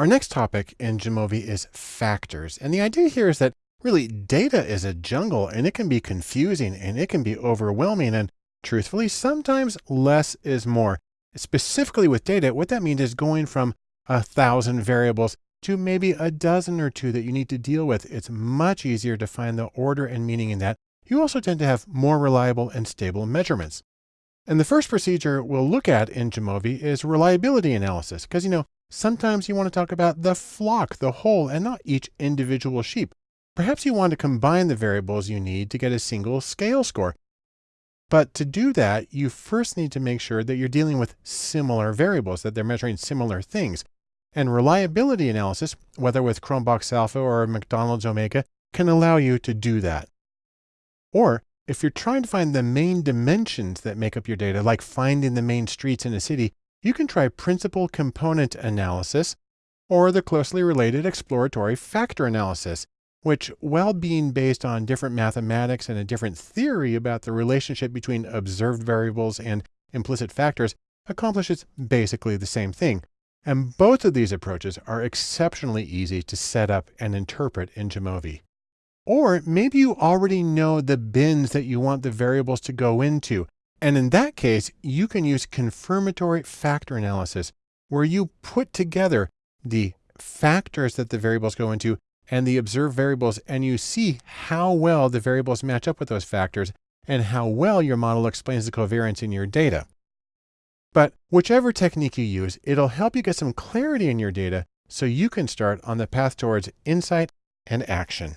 Our next topic in Jamovi is factors. And the idea here is that really data is a jungle and it can be confusing and it can be overwhelming. And truthfully, sometimes less is more. Specifically with data, what that means is going from a thousand variables to maybe a dozen or two that you need to deal with. It's much easier to find the order and meaning in that. You also tend to have more reliable and stable measurements. And the first procedure we'll look at in Jamovi is reliability analysis, because you know, sometimes you want to talk about the flock, the whole, and not each individual sheep. Perhaps you want to combine the variables you need to get a single scale score. But to do that, you first need to make sure that you're dealing with similar variables, that they're measuring similar things. And reliability analysis, whether with Cronbach's Alpha or McDonald's Omega, can allow you to do that. Or if you're trying to find the main dimensions that make up your data, like finding the main streets in a city, you can try principal component analysis or the closely related exploratory factor analysis, which, while being based on different mathematics and a different theory about the relationship between observed variables and implicit factors, accomplishes basically the same thing. And both of these approaches are exceptionally easy to set up and interpret in Jamovi. Or maybe you already know the bins that you want the variables to go into. And in that case, you can use confirmatory factor analysis, where you put together the factors that the variables go into and the observed variables, and you see how well the variables match up with those factors and how well your model explains the covariance in your data. But whichever technique you use, it'll help you get some clarity in your data so you can start on the path towards insight and action.